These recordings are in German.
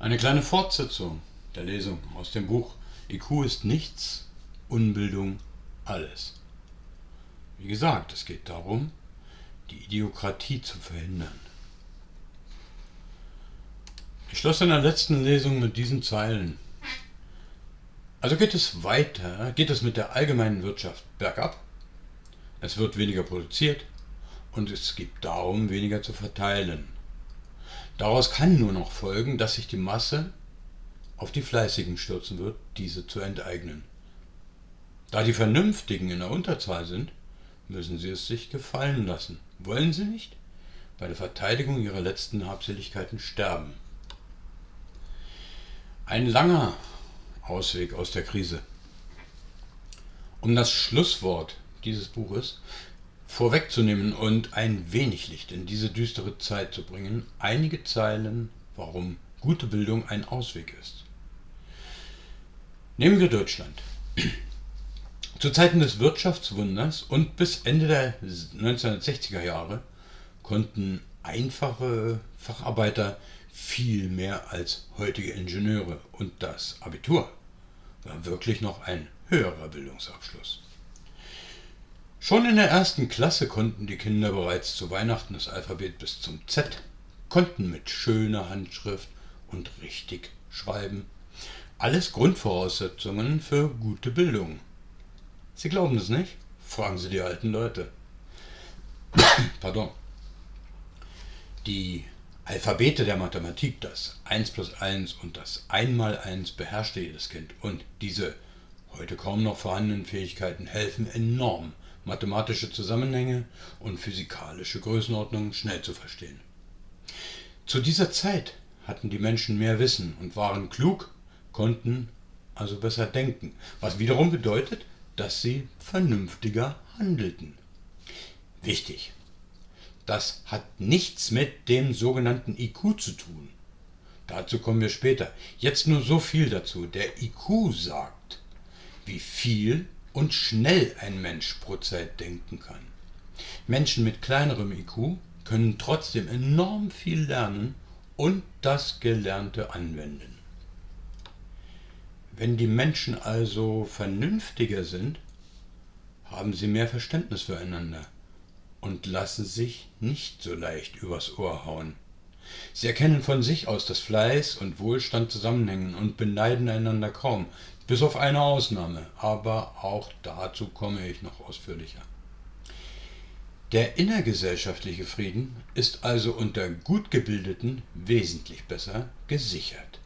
Eine kleine Fortsetzung der Lesung aus dem Buch IQ ist nichts, Unbildung alles. Wie gesagt, es geht darum, die Idiokratie zu verhindern. Ich schloss in der letzten Lesung mit diesen Zeilen. Also geht es weiter, geht es mit der allgemeinen Wirtschaft bergab. Es wird weniger produziert und es gibt darum weniger zu verteilen. Daraus kann nur noch folgen, dass sich die Masse auf die Fleißigen stürzen wird, diese zu enteignen. Da die Vernünftigen in der Unterzahl sind, müssen sie es sich gefallen lassen. Wollen sie nicht? Bei der Verteidigung ihrer letzten Habseligkeiten sterben. Ein langer Ausweg aus der Krise. Um das Schlusswort dieses Buches vorwegzunehmen und ein wenig Licht in diese düstere Zeit zu bringen, einige Zeilen, warum gute Bildung ein Ausweg ist. Nehmen wir Deutschland. Zu Zeiten des Wirtschaftswunders und bis Ende der 1960er Jahre konnten einfache Facharbeiter viel mehr als heutige Ingenieure und das Abitur war wirklich noch ein höherer Bildungsabschluss. Schon in der ersten Klasse konnten die Kinder bereits zu Weihnachten das Alphabet bis zum Z, konnten mit schöner Handschrift und richtig schreiben. Alles Grundvoraussetzungen für gute Bildung. Sie glauben es nicht? Fragen Sie die alten Leute. Pardon. Die Alphabete der Mathematik, das 1 plus 1 und das 1 mal 1 beherrschte jedes Kind. Und diese heute kaum noch vorhandenen Fähigkeiten helfen enorm mathematische Zusammenhänge und physikalische Größenordnungen schnell zu verstehen. Zu dieser Zeit hatten die Menschen mehr Wissen und waren klug, konnten also besser denken, was wiederum bedeutet, dass sie vernünftiger handelten. Wichtig, das hat nichts mit dem sogenannten IQ zu tun. Dazu kommen wir später. Jetzt nur so viel dazu. Der IQ sagt, wie viel und schnell ein Mensch pro Zeit denken kann. Menschen mit kleinerem IQ können trotzdem enorm viel lernen und das Gelernte anwenden. Wenn die Menschen also vernünftiger sind, haben sie mehr Verständnis füreinander und lassen sich nicht so leicht übers Ohr hauen. Sie erkennen von sich aus, dass Fleiß und Wohlstand zusammenhängen und beneiden einander kaum, bis auf eine Ausnahme, aber auch dazu komme ich noch ausführlicher. Der innergesellschaftliche Frieden ist also unter gut gebildeten wesentlich besser gesichert.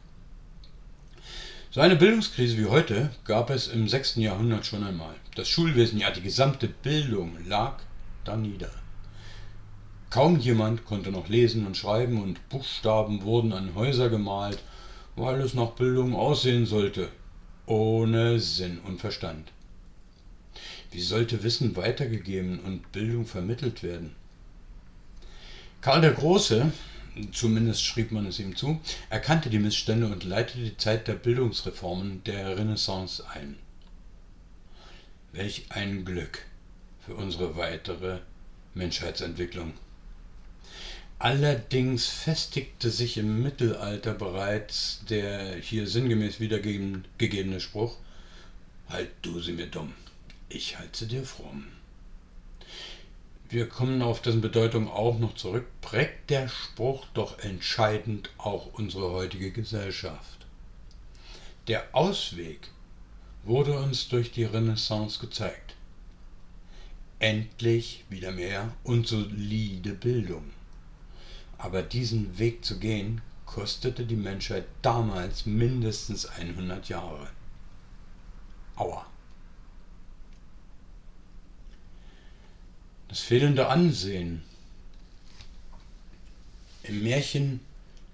So eine Bildungskrise wie heute gab es im 6. Jahrhundert schon einmal. Das Schulwesen, ja die gesamte Bildung lag da nieder. Kaum jemand konnte noch lesen und schreiben und Buchstaben wurden an Häuser gemalt, weil es nach Bildung aussehen sollte ohne Sinn und Verstand. Wie sollte Wissen weitergegeben und Bildung vermittelt werden? Karl der Große, zumindest schrieb man es ihm zu, erkannte die Missstände und leitete die Zeit der Bildungsreformen der Renaissance ein. Welch ein Glück für unsere weitere Menschheitsentwicklung. Allerdings festigte sich im Mittelalter bereits der hier sinngemäß wiedergegebene Spruch, Halt du sie mir dumm, ich halte dir fromm. Wir kommen auf dessen Bedeutung auch noch zurück, prägt der Spruch doch entscheidend auch unsere heutige Gesellschaft. Der Ausweg wurde uns durch die Renaissance gezeigt. Endlich wieder mehr und solide Bildung. Aber diesen Weg zu gehen, kostete die Menschheit damals mindestens 100 Jahre. Aua. Das fehlende Ansehen. Im Märchen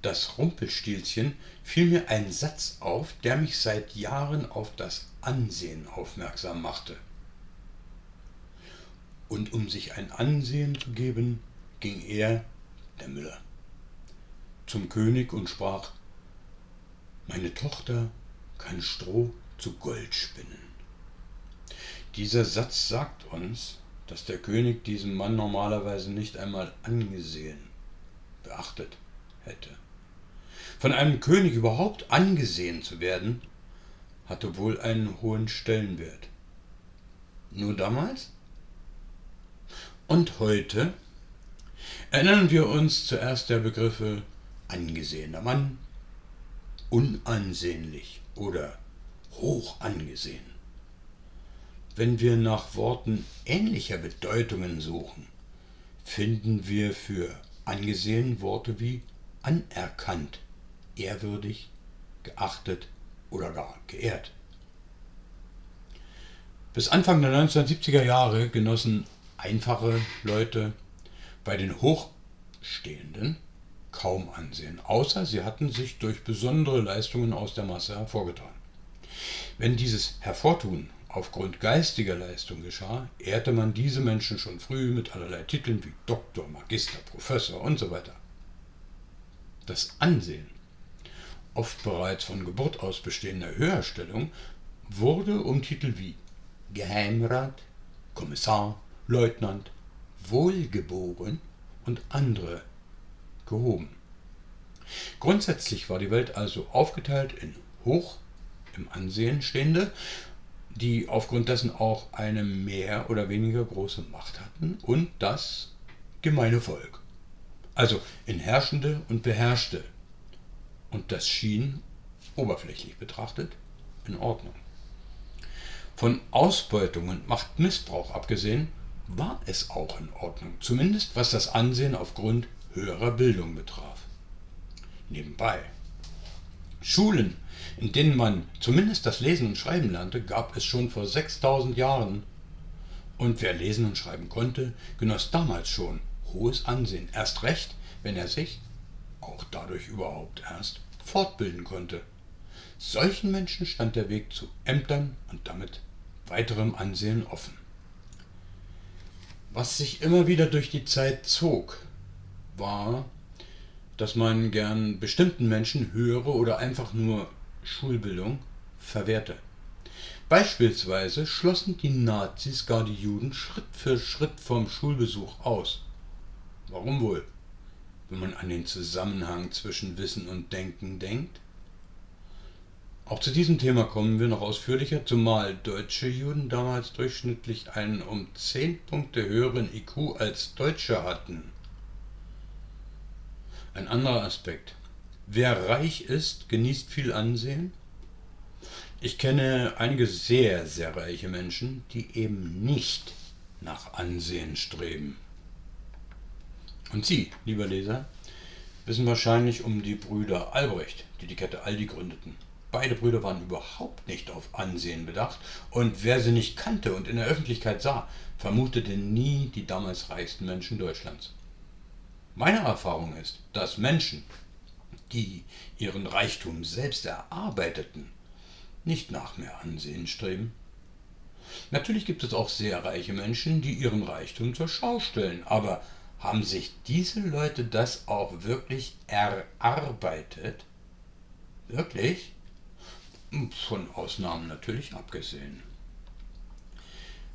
Das Rumpelstilzchen fiel mir ein Satz auf, der mich seit Jahren auf das Ansehen aufmerksam machte. Und um sich ein Ansehen zu geben, ging er der Müller, zum König und sprach, meine Tochter kann Stroh zu Gold spinnen. Dieser Satz sagt uns, dass der König diesen Mann normalerweise nicht einmal angesehen, beachtet hätte. Von einem König überhaupt angesehen zu werden, hatte wohl einen hohen Stellenwert. Nur damals? Und heute erinnern wir uns zuerst der Begriffe angesehener Mann, unansehnlich oder hoch angesehen. Wenn wir nach Worten ähnlicher Bedeutungen suchen, finden wir für angesehen Worte wie anerkannt, ehrwürdig, geachtet oder gar geehrt. Bis Anfang der 1970er Jahre genossen einfache Leute bei den Hochstehenden kaum Ansehen, außer sie hatten sich durch besondere Leistungen aus der Masse hervorgetan. Wenn dieses Hervortun aufgrund geistiger Leistung geschah, ehrte man diese Menschen schon früh mit allerlei Titeln wie Doktor, Magister, Professor und so weiter. Das Ansehen, oft bereits von Geburt aus bestehender Höherstellung, wurde um Titel wie Geheimrat, Kommissar, Leutnant, Wohlgeboren und andere gehoben. Grundsätzlich war die Welt also aufgeteilt in hoch im Ansehen stehende, die aufgrund dessen auch eine mehr oder weniger große Macht hatten, und das gemeine Volk. Also in Herrschende und Beherrschte. Und das schien, oberflächlich betrachtet, in Ordnung. Von Ausbeutung und Machtmissbrauch abgesehen, war es auch in Ordnung, zumindest was das Ansehen aufgrund höherer Bildung betraf. Nebenbei. Schulen, in denen man zumindest das Lesen und Schreiben lernte, gab es schon vor 6000 Jahren. Und wer lesen und schreiben konnte, genoss damals schon hohes Ansehen, erst recht, wenn er sich, auch dadurch überhaupt erst, fortbilden konnte. Solchen Menschen stand der Weg zu Ämtern und damit weiterem Ansehen offen. Was sich immer wieder durch die Zeit zog, war, dass man gern bestimmten Menschen höhere oder einfach nur Schulbildung verwehrte. Beispielsweise schlossen die Nazis gar die Juden Schritt für Schritt vom Schulbesuch aus. Warum wohl, wenn man an den Zusammenhang zwischen Wissen und Denken denkt? Auch zu diesem Thema kommen wir noch ausführlicher, zumal deutsche Juden damals durchschnittlich einen um 10 Punkte höheren IQ als Deutsche hatten. Ein anderer Aspekt. Wer reich ist, genießt viel Ansehen. Ich kenne einige sehr, sehr reiche Menschen, die eben nicht nach Ansehen streben. Und Sie, lieber Leser, wissen wahrscheinlich um die Brüder Albrecht, die die Kette Aldi gründeten. Beide Brüder waren überhaupt nicht auf Ansehen bedacht, und wer sie nicht kannte und in der Öffentlichkeit sah, vermutete nie die damals reichsten Menschen Deutschlands. Meine Erfahrung ist, dass Menschen, die ihren Reichtum selbst erarbeiteten, nicht nach mehr Ansehen streben. Natürlich gibt es auch sehr reiche Menschen, die ihren Reichtum zur Schau stellen, aber haben sich diese Leute das auch wirklich erarbeitet? Wirklich? Von Ausnahmen natürlich abgesehen.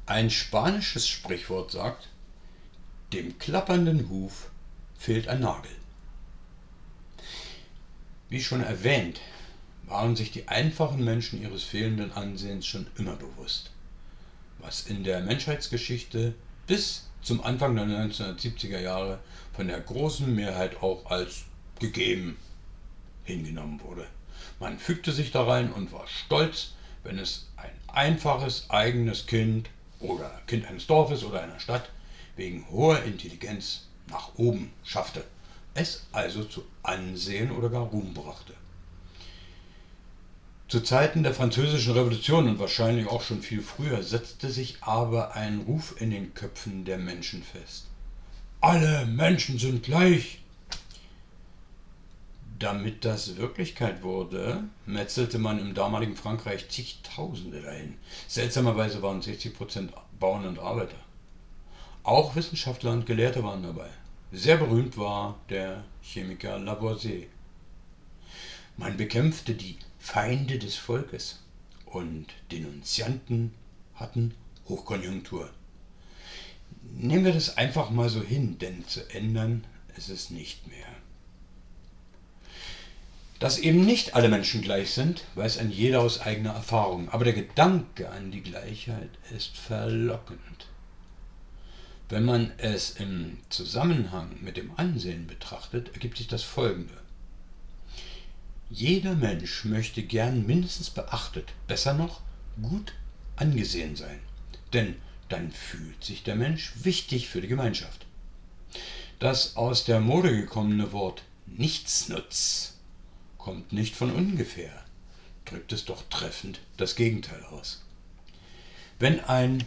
Ein spanisches Sprichwort sagt, dem klappernden Huf fehlt ein Nagel. Wie schon erwähnt, waren sich die einfachen Menschen ihres fehlenden Ansehens schon immer bewusst, was in der Menschheitsgeschichte bis zum Anfang der 1970er Jahre von der großen Mehrheit auch als gegeben hingenommen wurde. Man fügte sich da rein und war stolz, wenn es ein einfaches eigenes Kind oder Kind eines Dorfes oder einer Stadt wegen hoher Intelligenz nach oben schaffte, es also zu Ansehen oder gar Ruhm brachte. Zu Zeiten der Französischen Revolution und wahrscheinlich auch schon viel früher setzte sich aber ein Ruf in den Köpfen der Menschen fest. Alle Menschen sind gleich, damit das Wirklichkeit wurde, metzelte man im damaligen Frankreich zigtausende dahin. Seltsamerweise waren 60% Bauern und Arbeiter. Auch Wissenschaftler und Gelehrte waren dabei. Sehr berühmt war der Chemiker Lavoisier. Man bekämpfte die Feinde des Volkes und Denunzianten hatten Hochkonjunktur. Nehmen wir das einfach mal so hin, denn zu ändern ist es nicht mehr. Dass eben nicht alle Menschen gleich sind, weiß ein jeder aus eigener Erfahrung, aber der Gedanke an die Gleichheit ist verlockend. Wenn man es im Zusammenhang mit dem Ansehen betrachtet, ergibt sich das folgende. Jeder Mensch möchte gern mindestens beachtet, besser noch gut angesehen sein, denn dann fühlt sich der Mensch wichtig für die Gemeinschaft. Das aus der Mode gekommene Wort Nichtsnutz kommt nicht von ungefähr, drückt es doch treffend das Gegenteil aus. Wenn ein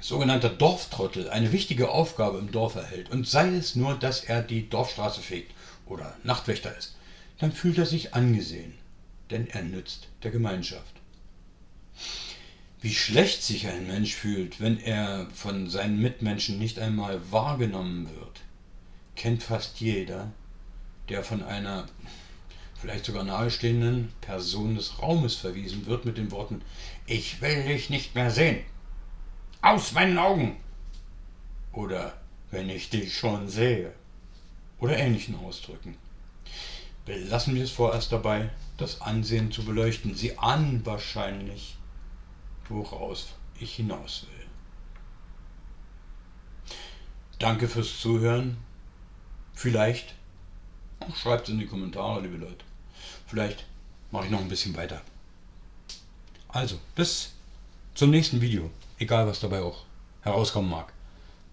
sogenannter Dorftrottel eine wichtige Aufgabe im Dorf erhält und sei es nur, dass er die Dorfstraße fegt oder Nachtwächter ist, dann fühlt er sich angesehen, denn er nützt der Gemeinschaft. Wie schlecht sich ein Mensch fühlt, wenn er von seinen Mitmenschen nicht einmal wahrgenommen wird, kennt fast jeder, der von einer vielleicht sogar nahestehenden Person des Raumes verwiesen wird mit den Worten Ich will dich nicht mehr sehen. Aus meinen Augen. Oder wenn ich dich schon sehe. Oder ähnlichen Ausdrücken. Belassen wir es vorerst dabei, das Ansehen zu beleuchten. Sie ahnen wahrscheinlich, woraus ich hinaus will. Danke fürs Zuhören. Vielleicht Schreibt es in die Kommentare, liebe Leute. Vielleicht mache ich noch ein bisschen weiter. Also, bis zum nächsten Video. Egal, was dabei auch herauskommen mag.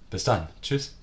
Bis dann. Tschüss.